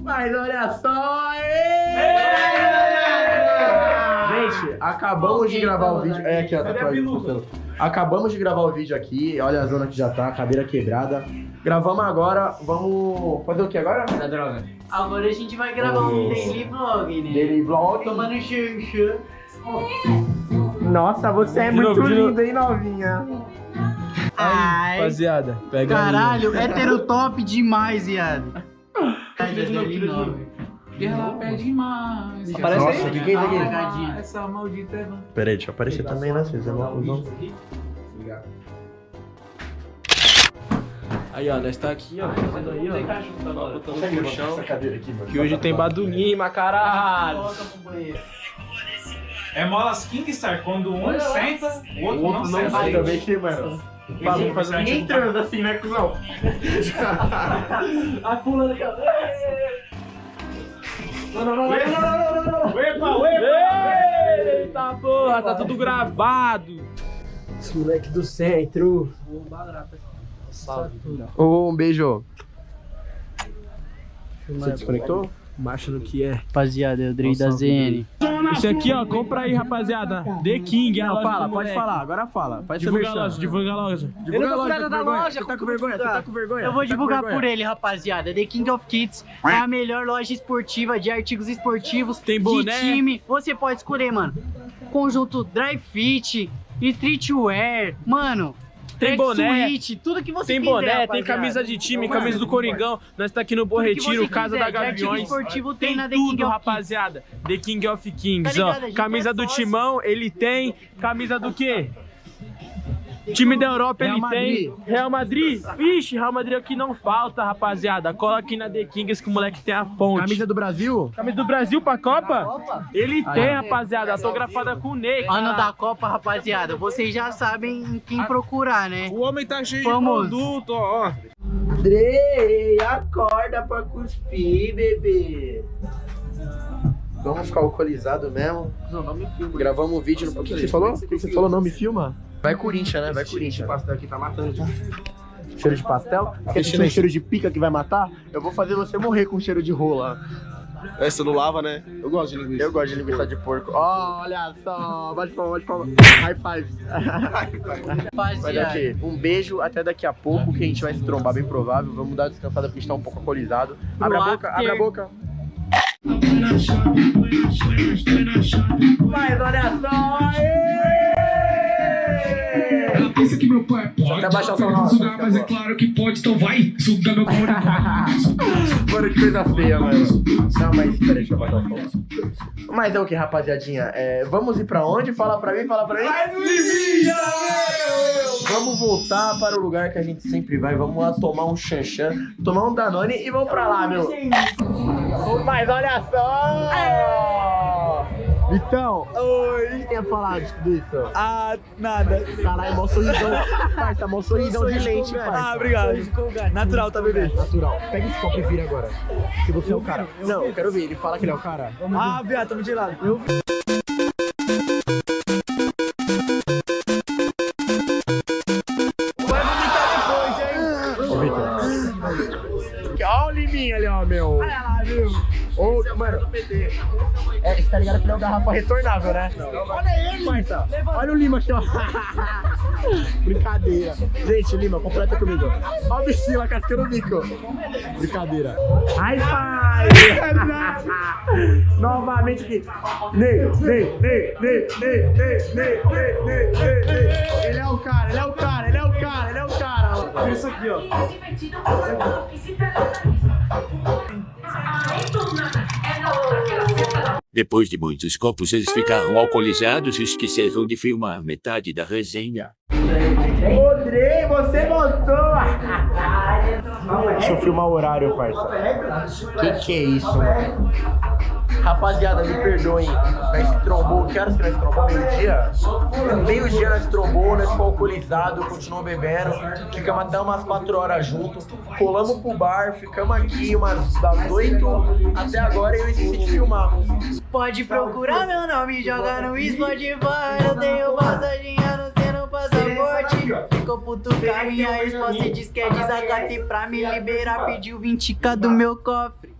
Mas olha só! Gente, acabamos de gravar o vídeo. É aqui, ó, tatuagem Marcelo. Acabamos de gravar o vídeo aqui. Olha a zona que já tá, a cadeira quebrada. Gravamos agora. Vamos fazer o que agora? Da droga. Agora a gente vai gravar um daily vlog, né? Daily vlog. Tomando xanxã. Nossa, você é De muito novo, de linda, hein, novinha? Ai, Rapaziada, pega aí. caralho, hétero top demais, viado. 2009. Ela pede mais. Aparece Nossa, aí. o que, que é isso aqui? Apagadinha. Essa maldita é Pera aí, deixa eu aparecer também, né? Vocês é mal Aí, ó, nós tá aqui, ó. Fazendo aí, ó. Botando no chão. aqui. Que hoje tem Badunima, caralho. É molas Kingstar, quando um senta, o outro, O outro não não senta. sai também, que, mano. Vamos fazer Ninguém transa assim, né, cuzão? A pula da cabeça. Não, não, não, não, não, não, não, não. Uepa, uepa! Eita porra, tá tudo gravado. Esse moleque do centro. Salve. Um beijo. Você desconectou? Macho no que é. Rapaziada, eu Dre da ZN. Esse aqui, ó, compra aí, rapaziada. The King, é a Não, loja fala, pode moleque. falar, agora fala. Faz seu Divulga a loja, divulga a loja. Divulga a Eu não loja, vou tá da com vergonha? loja, Você tá com vergonha? Você tá com vergonha? Eu vou tá divulgar por ele, rapaziada. The King of Kids é a melhor loja esportiva de artigos esportivos Tem boné? de time. Você pode escolher, mano. Conjunto dry fit, streetwear, mano. Tem boné, suíte, tudo que você Tem quiser, boné, tem camisa de time, camisa do Coringão. Nós tá aqui no Bom Tudo que você Retiro, Casa quiser da Gaviões. esportivo tem, Tem tudo, rapaziada. The King of Kings, Tá ó. ligado? Gente Camisa é do. Timão, ele tem. Camisa do quê? Time da Europa Real ele Madrid. tem. Real Madrid? Vixe, Real Madrid aqui não falta, rapaziada. Cola aqui na The Kings que o moleque tem a fonte. Camisa do Brasil? Camisa do Brasil pra Copa? Copa? Ele Aí, tem, rapaziada. Autografada com o Ney. Ano da Copa, rapaziada. Vocês já sabem em quem procurar, né? O homem tá cheio Famoso. de produto, ó. Dre, acorda pra cuspir, bebê. Vamos ficar alcoolizado mesmo. Gravamos um vídeo no. O que, que você falou? O que, que você falou? Não me filma? Vai Corinthians, né? Vai Corinthians. pastel aqui tá matando já. Cheiro de pastel? Quer sentir um cheiro de pica que vai matar? Eu vou fazer você morrer com cheiro de rola. Essa não lava, né? Eu gosto de linguiça. Eu gosto de linguiça de porco. Olha só, bate palma, bate palma. High five. Vai Rapaziada. Um beijo, até daqui a pouco que a gente vai se trombar, bem provável. Vamos dar descansada porque a gente tá um pouco alcoolizado. Abre a boca, abre a boca. Pode até baixar o som nosso, sugar, mas é claro que pode, então vai sugar meu couro. Mano, que coisa feia, mano. Não, mas peraí, deixa eu baixar o som. Mas é o que, rapaziadinha? É, vamos ir pra onde? Fala pra mim, fala pra mim. Vamos voltar para o lugar que a gente sempre vai. Vamos lá tomar um chanchan, tomar um Danone e vamos pra lá, meu. Mas olha só! Então, oi, o que tem a falar de tudo isso? Ah, nada. Caralho, mó sorrisão. Parça, mó sorrisão de lente, parça. Ah, obrigado. Natural, tá, bebê? Natural. Pega esse copo e vira agora. Que você é o cara. Não, eu quero ver. Ele fala que ele é o cara. Ah, viado, tamo de lado. Eu... Vai vomitar depois, hein? Ô, Victor. Ó o Liminha ali, ó, meu. Olha lá, viu? Ô, mano. É, tá ligado que ele é um garrafa retornável, né? Olha ele, parça. Olha o Lima aqui, ó. Brincadeira. Gente, Lima, completa comigo. Ó o bichinho lá cascando o bico. Brincadeira. High five! Novamente aqui. Ney, Ney, Ney, Ney, Ney, Ney, Ney, Ney, Ney, Ney, Ney. Ele é o cara, ele é o cara, ele é o cara, ele é o cara. Olha isso aqui, ó. Depois de muitos copos, eles ficaram alcoolizados e esqueceram de filmar metade da resenha. Rodrei, você voltou! Deixa eu filmar o horário, parça. Que que é isso? Rapaziada, me perdoem. Nós trombou. Que horas que nós trombou? Meio-dia? Meio-dia nós trombou, nós ficamos alcoolizados, continuamos bebendo. Ficamos até umas 4 horas juntos. Colamos pro bar, ficamos aqui umas das 8 até agora e eu esqueci de filmar. Pode procurar meu nome, joga no Spotify. Eu tenho passadinha no seu passaporte. Ficou puto com a minha esposa e diz que é desacate pra me liberar. Pediu 20k do meu cofre.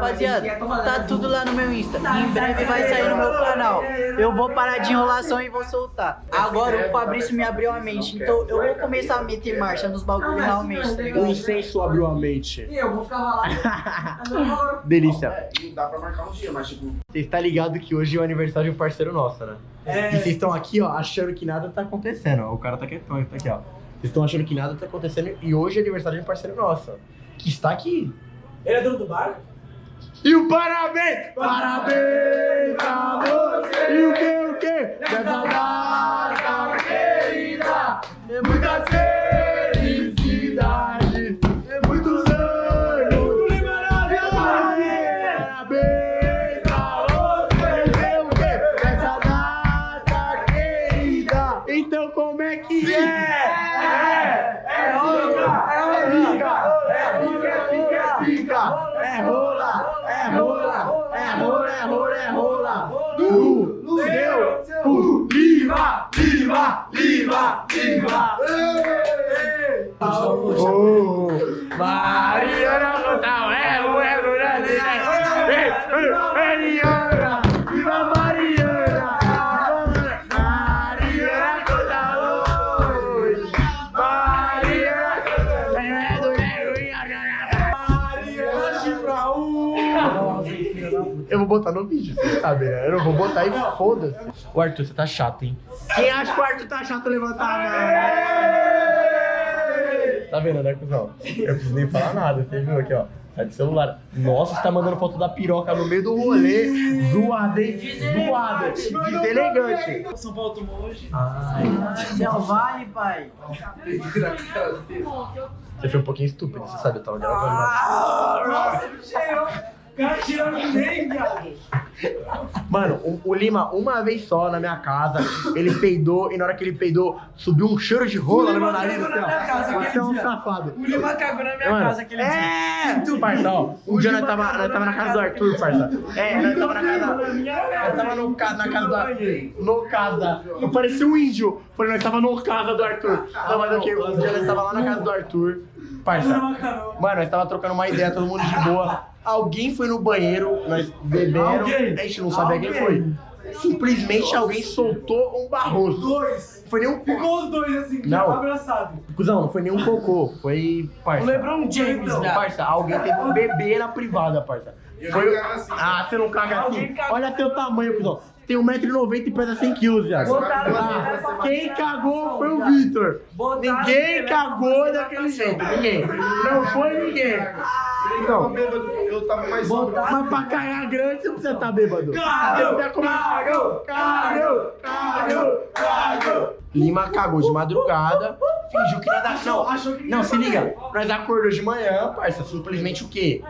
Rapaziada, tá tudo lá no meu Insta. Em breve vai sair no meu canal. Eu vou parar de enrolação e vou soltar. Agora o Fabrício me abriu a mente. Então eu vou começar a meter marcha nos bagulhos realmente, tá O ligado? incenso abriu a mente. Eu vou ficar lá. Delícia. Não dá pra marcar um dia, mas tipo. Vocês estão ligados que hoje é o aniversário de um parceiro nosso, né? É. E vocês estão aqui, ó, achando que nada tá acontecendo. ó. O cara tá quietão, tá aqui, ó. Vocês estão achando que nada tá acontecendo e hoje é aniversário de um parceiro nosso, que está aqui. Ele é dono do bar? E o parabéns! Parabéns pra você! E o que, o que? Nessa data querida! Muita felicidade! Botar no vídeo, você sabe, né? Eu não vou botar e foda-se. O Arthur, você tá chato, hein? Quem acha que o Arthur tá chato, levanta a mão. Tá vendo, né, cuzão? Eu preciso nem falar nada, você viu aqui, ó. Tá de celular. Nossa, você tá mandando foto da piroca no meio do rolê. Zoada, hein? Zoada. Deselegante. São Paulo tomou hoje. Del Vale, pai. Você foi um pouquinho estúpido, você sabe, eu tava gravando. né? Nossa, ele cheirou. O cara tirando do meio, viado. Mano, o, o Lima, uma vez só na minha casa, ele peidou e na hora que ele peidou, subiu um cheiro de rola no meu nariz. cagou Assim, na minha casa Você é um safado. O Lima cagou na minha Mano, casa aquele dia. É! Parça, ó, um dia nós tava, nós tava na casa do Arthur, parça. É, nós tava na casa. Nós tava no, ca- na casa do. No casa. Eu parecia um índio. Falei, nós tava no casa do Arthur. Não, mas ok, um dia nós tava lá na casa do Arthur. Parça. Mano, nós tava trocando uma ideia, todo mundo de boa. Alguém foi no banheiro, nós beberam. A gente não sabia quem foi. Simplesmente alguém soltou um barroso. Dois. Foi nem um Ficou os dois assim, Não. abraçado. Cusão, não foi nenhum cocô, foi parça. O LeBron James, Não, né? parça, alguém teve um bebê na privada, parça. Foi... Ah, você não caga assim. Olha teu tamanho, cuzão. Tem 1,90m e pesa 100kg, viado. Ah, quem cagou foi o Vitor. Botaram Ninguém cagou daquele jeito, ninguém. Não foi ninguém. Não. Eu tava mais sóbrio. Mas pra cagar grande você precisa estar bêbado. Cagou, Cagou, cagou, cagou, cagou. Lima cagou de madrugada, fingiu que nada. Não, não, se liga. Nós acordou de manhã, parça. Simplesmente o quê?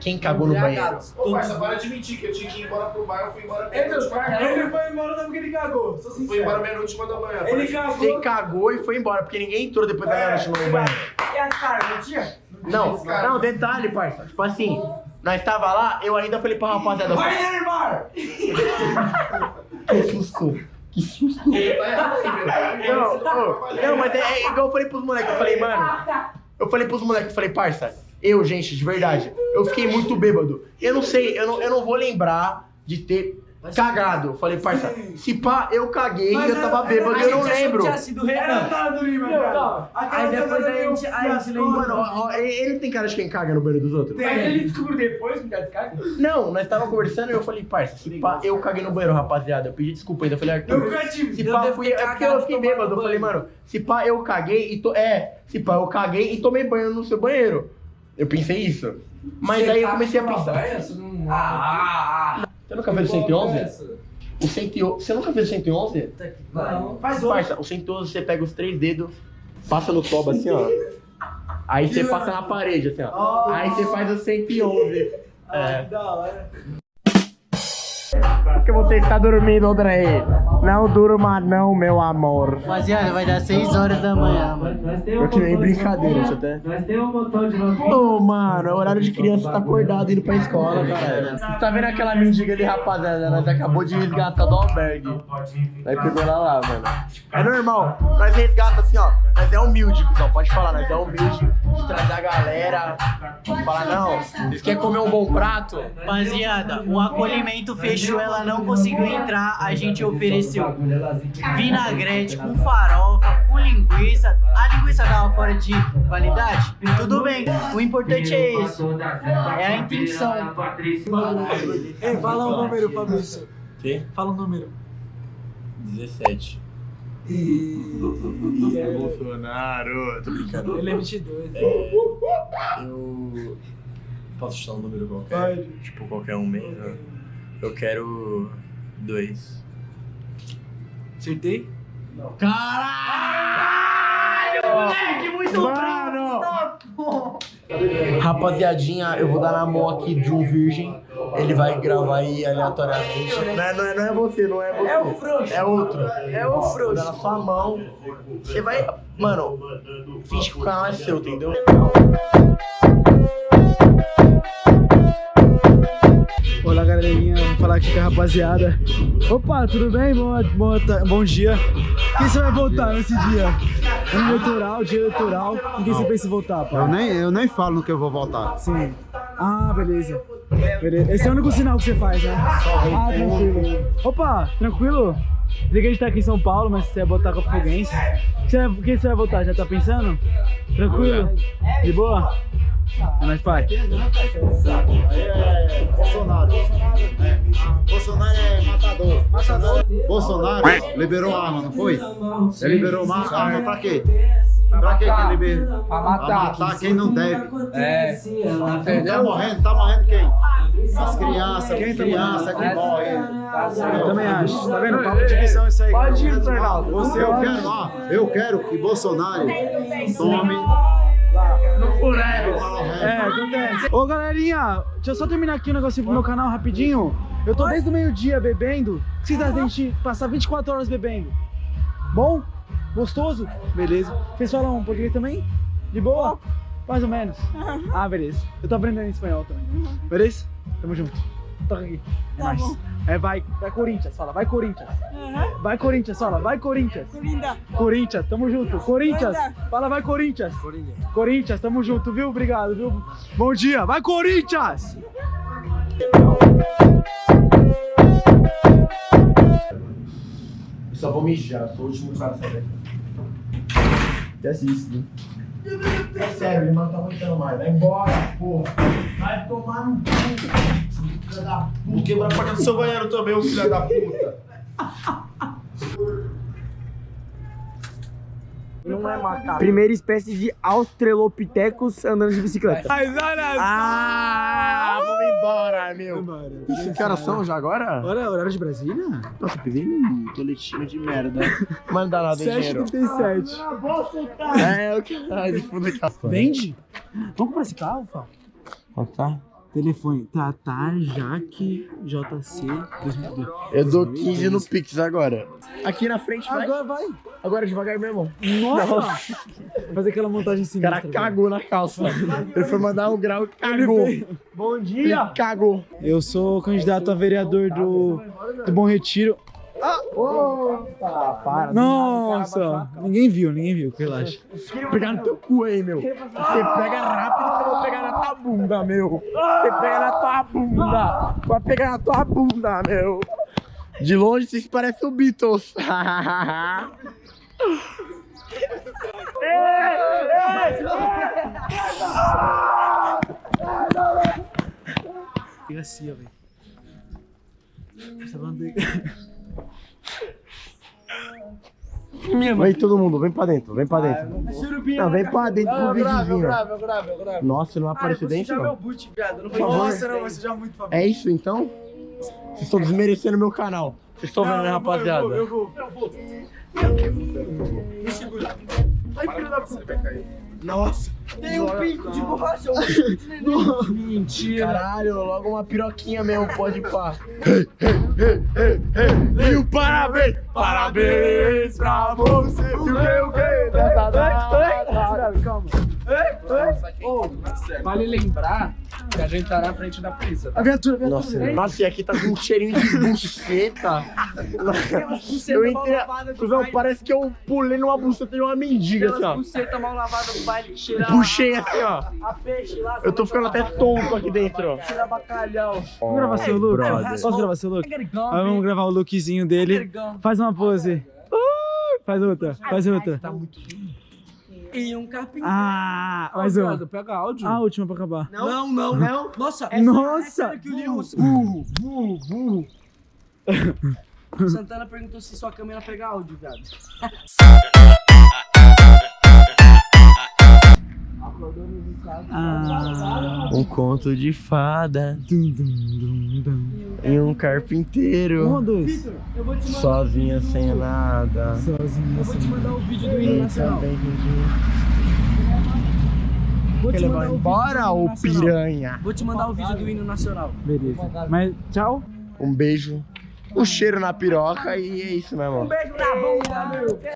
Quem cagou no banheiro? Ô, parça, para de mentir que eu tinha que ir embora pro bar, eu fui embora Ele meia-noite. ele foi embora não porque ele cagou. Fui embora meia-noite, uma da manhã. Ele cagou. Você cagou e foi embora, porque ninguém entrou depois da meia-noite no banheiro. E a cara, não? Não, detalhe, parça. Tipo assim, nós tava lá, eu ainda falei pra rapaziada. Vai, Neymar! Que susto. Que susto. Não, não, mas é, é igual eu falei pros moleques, eu falei, mano. Eu falei pros moleques, eu falei, parça, eu, gente, de verdade, eu fiquei muito bêbado. Eu não sei, eu não, eu não vou lembrar de ter cagado. Eu falei, parça, se pá, eu caguei e eu tava bêbado, eu não lembro. sido Era a cara do Lima, cara. Aí depois a gente, a gente lembrou. Mano, ó, ó, ele tem cara de quem caga no banheiro dos outros? Mas ele descobriu depois que o cara caga? Não, nós tava conversando e eu falei, parça, se pá, eu caguei no banheiro, rapaziada. Eu pedi desculpa ainda. Eu falei, Eu Arthur, se Eu pá, fui. É porque eu fiquei bêbado. Eu falei, mano, se pá, eu caguei e to... É, se pá, eu caguei e tomei banho no seu banheiro. Eu pensei isso. Mas aí eu comecei a pensar. Ah, Você nunca fez o 111? O 111. Você nunca fez o 111? não. Faz outro. Parça, o 111 você pega os três dedos, passa no toba assim, ó. Aí você passa na parede, assim, ó. Aí você faz o 111. Ah, É. da hora. Porque você está dormindo, André. Não durma não, meu amor. Rapaziada, vai dar 6 horas da manhã, mano. Eu que nem brincadeira, isso até. Nós temos um montão de Ô, mano, é horário de criança tá acordado indo pra escola, cara. Você tá vendo aquela mendiga ali, rapaziada? Nós acabou de resgatar do albergue. Pegou ela lá, mano. É normal. Nós resgata assim, ó. Nós é humilde, cuzão. Pode falar, nós é humilde. De trazer a galera. Falar, não, vocês querem comer um bom prato? Rapaziada, o acolhimento fechou, ela não conseguiu entrar, a gente ofereceu vinagrete com farofa, com linguiça. A linguiça tava fora de validade? Tudo bem, o importante é esse. É a intenção. Ei, fala o número, Fabrício. Quê? Fala o número. 17. E é- Bolsonaro. Tô brincando. Ele é 22. Eu. Posso chutar um número qualquer? Pode. Tipo, qualquer um mesmo? Eu quero. Dois. Acertei? Moleque, muito Mano! Rapaziadinha, eu vou dar na mão aqui de um virgem. Ele vai gravar aí aleatoriamente. Não é, não é, não é você, não é você. É o frouxo. É outro. É o frouxo. Dar na sua mão. Você vai. Mano, finge que o canal é seu, entendeu? Olá, galerinha. Vou falar aqui com a rapaziada. Opa, tudo bem? Boa, boa ta- bom dia. Quem você vai votar nesse dia? Ano eleitoral, dia eleitoral. Em quem você pensa em votar, pai? Eu nem, eu nem falo no que eu vou votar. Sim. Ah, beleza. Esse é o único sinal que você faz, né? Ah, tranquilo. Opa, tranquilo? Dizer que a gente tá aqui em São Paulo, mas você vai votar com a Foguense. Vai- Quem você vai votar? Já tá pensando? Tranquilo? De boa? É nóis, pai. Bolsonaro. É. Bolsonaro é matador. Bolsonaro liberou arma, não foi? Ele liberou uma arma pra quê? Pra quê que ele liberou? Pra matar. quem não deve. É. Tá morrendo, tá morrendo quem? As crianças, quem criança que morre. Eu também acho. Tá vendo? Papo de visão isso aí. Pode ir, Fernaldo. Você, eu quero, ó, eu quero que Bolsonaro tome. É, acontece. Ô, galerinha, deixa eu só terminar aqui um negocinho pro meu canal rapidinho. Eu tô desde o meio-dia bebendo. O que vocês acham da gente passar 24 horas bebendo? Bom? Gostoso? Beleza. Vocês falam português também? De boa? Mais ou menos. Ah, beleza. Eu tô aprendendo espanhol também. Beleza? Tamo junto. Toca aqui. É nóis. É, vai, vai Corinthians, fala, vai Corinthians. Vai Corinthians, fala, vai Corinthians. Corinthians, tamo junto. Corinthians, fala, vai Corinthians. Corinthians, tamo junto, viu? Obrigado, viu? Bom dia, vai Corinthians! Só vou mijar, sou o último cara a saber. Esquece isso, viu? É sério, ele não tá aguentando mais. Vai embora, porra. Vai tomar no cu. Filha da puta. Vou quebrar a porta do seu banheiro também, ô filho da puta. Não é macaco. Primeira espécie de Australopithecus andando de bicicleta. Ah, vamos embora, meu. Isso que horas são já agora? Olha, horário de Brasília? Nossa, peguei um toletinho de merda. Mas não dá nada, dinheiro. 7h37. É, eu quero. Ai, de fundo aqui. Vende? Vamos comprar esse carro, Fá? tá? Telefone Tatar Jaque JC 2002. Eu dou 15 no Pix agora. Aqui na frente, vai. Agora vai. Agora devagar mesmo. Nossa! Fazer aquela montagem O sinistra. cara cagou na calça. Ele foi mandar um grau e cagou. Bom Ele cagou. Eu sou candidato a vereador do, do Bom Retiro. Opa, para. Nossa! Ninguém viu, ninguém viu, relaxa. Pegar no teu cu aí, meu. Você pega rápido que eu vou pegar na tua bunda, meu. Você pega na tua bunda. Vai pegar na tua bunda, meu. De longe vocês parecem o Beatles. Fica assim, velho. Essa bandeira. Vem todo mundo, vem pra dentro, vem pra dentro. Não, vem pra dentro pro videozinho. Nossa, não aparece dentro, não. boot. Não Por favor. Nossa, não, vai sujar muito. É isso então? Vocês estão desmerecendo meu canal. Vocês estão vendo, né, rapaziada? Eu vou, eu vou. Me segura. Ai, filho da puta. Nossa. Tem um pico de borracha. Mentira. Caralho, logo uma piroquinha mesmo, pode pá. E o parabéns, parabéns pra você. E o que, o que? Calma. Vale lembrar que a gente tá na frente da polícia. A viatura, a viatura. Nossa, nossa, e aqui tá com um cheirinho de buceta. Eu entrei. Parece que eu pulei numa buceta de uma mendiga, assim, ó. Buceta mal lavada do Puxei assim, ó. a peixe lá. Eu tô ficando até tonto aqui dentro, ó. Cheira bacalhau. Vamos gravar seu look? brother. Posso gravar seu look? Vamos gravar o lookzinho dele. Faz uma pose. Uh, faz outra, faz outra. E um carpinteiro. Ah, mais uma. Pega áudio. A última pra acabar. Não, não, não. Nossa, Nossa! que o Leon. Burro, burro, burro. Santana perguntou se sua câmera pega áudio, viado. Um conto de fada Dum, dum, dum, dum. e um Um carpinteiro. ou dois? Sozinha sem nada. Sozinho assim. Mandar o vídeo do hino nacional. Vou te mandar o embora, vídeo do ô hino nacional. piranha? Vou te mandar o vídeo do hino nacional. Beleza. Mas tchau. Um beijo, um cheiro na piroca e é isso mesmo. ó. Beijo na bunda, meu.